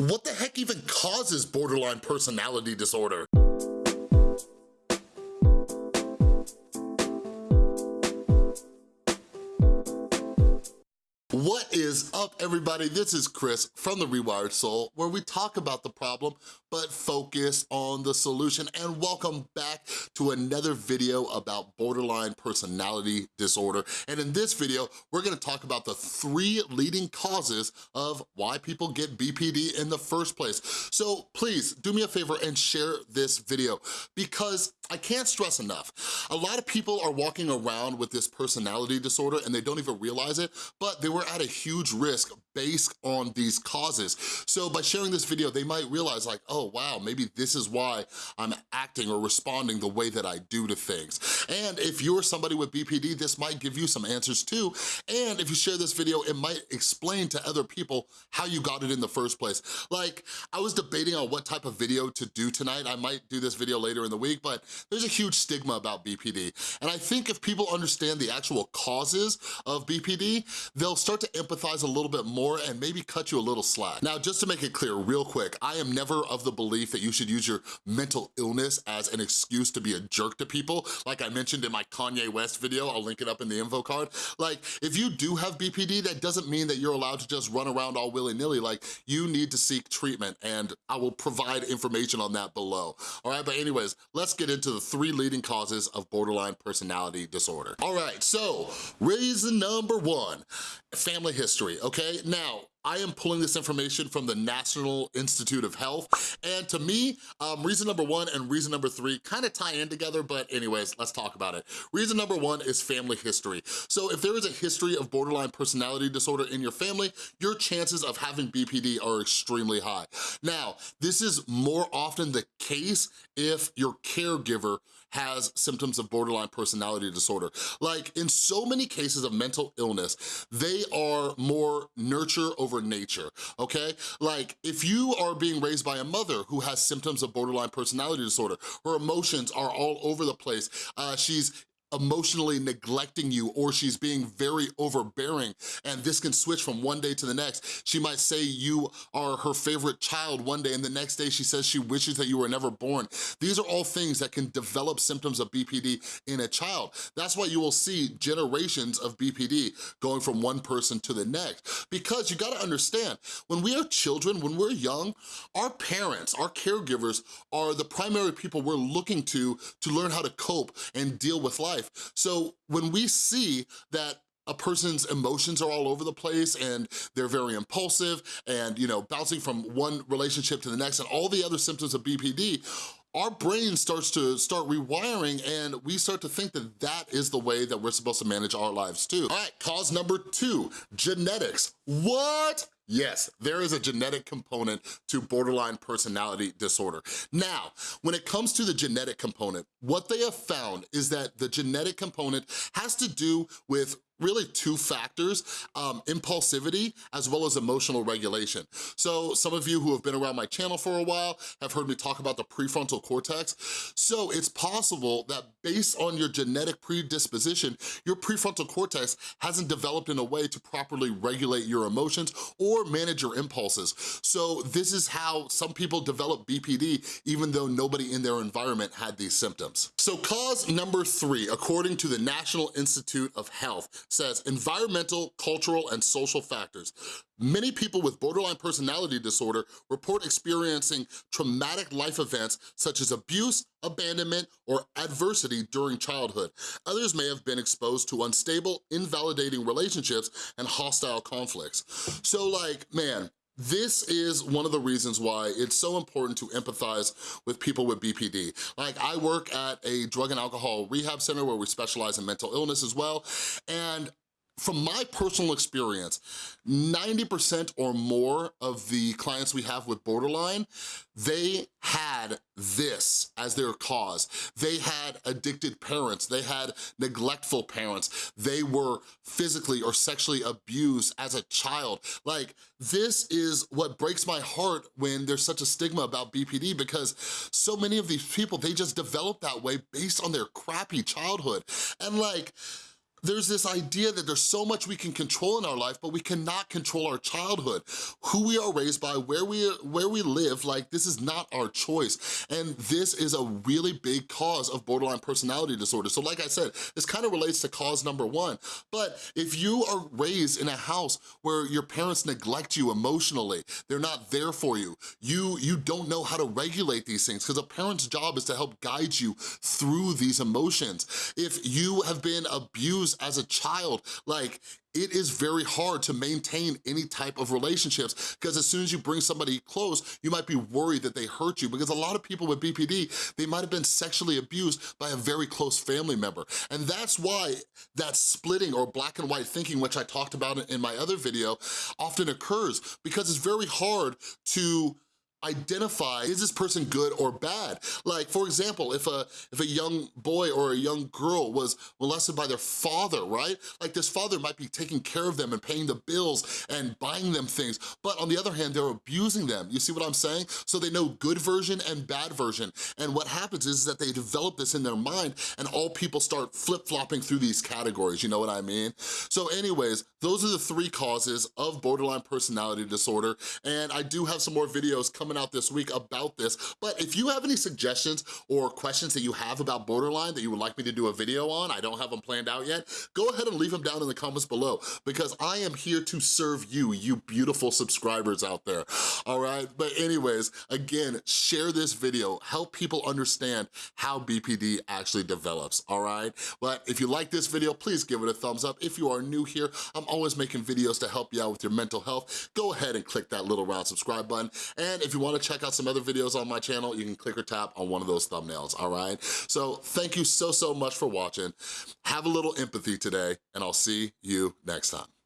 What the heck even causes borderline personality disorder? Is up, everybody? This is Chris from The Rewired Soul, where we talk about the problem, but focus on the solution. And welcome back to another video about borderline personality disorder. And in this video, we're gonna talk about the three leading causes of why people get BPD in the first place. So please, do me a favor and share this video, because I can't stress enough. A lot of people are walking around with this personality disorder and they don't even realize it, but they were at a huge risk based on these causes. So by sharing this video, they might realize like, oh wow, maybe this is why I'm acting or responding the way that I do to things. And if you're somebody with BPD, this might give you some answers too. And if you share this video, it might explain to other people how you got it in the first place. Like, I was debating on what type of video to do tonight. I might do this video later in the week, but there's a huge stigma about BPD. And I think if people understand the actual causes of BPD, they'll start to empathize a little bit more and maybe cut you a little slack. Now, just to make it clear real quick, I am never of the belief that you should use your mental illness as an excuse to be a jerk to people. Like I mentioned in my Kanye West video, I'll link it up in the info card. Like, if you do have BPD, that doesn't mean that you're allowed to just run around all willy-nilly. Like, you need to seek treatment and I will provide information on that below. All right, but anyways, let's get into the three leading causes of borderline personality disorder. All right, so reason number one, family history, okay? Now, I am pulling this information from the National Institute of Health, and to me, um, reason number one and reason number three kind of tie in together, but anyways, let's talk about it. Reason number one is family history. So if there is a history of borderline personality disorder in your family, your chances of having BPD are extremely high. Now, this is more often the case if your caregiver has symptoms of borderline personality disorder. Like in so many cases of mental illness, they are more nurture over nature, okay? Like if you are being raised by a mother who has symptoms of borderline personality disorder, her emotions are all over the place, uh, she's emotionally neglecting you or she's being very overbearing and this can switch from one day to the next. She might say you are her favorite child one day and the next day she says she wishes that you were never born. These are all things that can develop symptoms of BPD in a child. That's why you will see generations of BPD going from one person to the next because you gotta understand, when we are children, when we're young, our parents, our caregivers are the primary people we're looking to to learn how to cope and deal with life life. So when we see that a person's emotions are all over the place and they're very impulsive and, you know, bouncing from one relationship to the next and all the other symptoms of BPD, our brain starts to start rewiring and we start to think that that is the way that we're supposed to manage our lives too. All right, cause number two, genetics. What? Yes, there is a genetic component to borderline personality disorder. Now, when it comes to the genetic component, what they have found is that the genetic component has to do with really two factors, um, impulsivity as well as emotional regulation. So some of you who have been around my channel for a while have heard me talk about the prefrontal cortex. So it's possible that based on your genetic predisposition, your prefrontal cortex hasn't developed in a way to properly regulate your emotions or manage your impulses. So this is how some people develop BPD even though nobody in their environment had these symptoms. So cause number three, according to the National Institute of Health, says environmental, cultural, and social factors. Many people with borderline personality disorder report experiencing traumatic life events such as abuse, abandonment, or adversity during childhood. Others may have been exposed to unstable, invalidating relationships and hostile conflicts. So like, man, this is one of the reasons why it's so important to empathize with people with BPD. Like I work at a drug and alcohol rehab center where we specialize in mental illness as well. And from my personal experience, 90% or more of the clients we have with borderline, they had this as their cause. They had addicted parents, they had neglectful parents, they were physically or sexually abused as a child. Like, this is what breaks my heart when there's such a stigma about BPD because so many of these people, they just develop that way based on their crappy childhood. And like, There's this idea that there's so much we can control in our life, but we cannot control our childhood. Who we are raised by, where we, where we live, like this is not our choice. And this is a really big cause of borderline personality disorder. So like I said, this kind of relates to cause number one. But if you are raised in a house where your parents neglect you emotionally, they're not there for you, you, you don't know how to regulate these things because a parent's job is to help guide you through these emotions. If you have been abused as a child, like it is very hard to maintain any type of relationships because as soon as you bring somebody close, you might be worried that they hurt you because a lot of people with BPD, they might have been sexually abused by a very close family member. And that's why that splitting or black and white thinking, which I talked about in my other video, often occurs because it's very hard to identify, is this person good or bad? Like, for example, if a, if a young boy or a young girl was molested by their father, right? Like this father might be taking care of them and paying the bills and buying them things, but on the other hand, they're abusing them. You see what I'm saying? So they know good version and bad version. And what happens is that they develop this in their mind and all people start flip-flopping through these categories, you know what I mean? So anyways, those are the three causes of borderline personality disorder. And I do have some more videos coming coming out this week about this, but if you have any suggestions or questions that you have about borderline that you would like me to do a video on, I don't have them planned out yet, go ahead and leave them down in the comments below because I am here to serve you, you beautiful subscribers out there, all right? Anyways, again, share this video, help people understand how BPD actually develops, all right? But if you like this video, please give it a thumbs up. If you are new here, I'm always making videos to help you out with your mental health. Go ahead and click that little round subscribe button. And if you wanna check out some other videos on my channel, you can click or tap on one of those thumbnails, all right? So thank you so, so much for watching. Have a little empathy today, and I'll see you next time.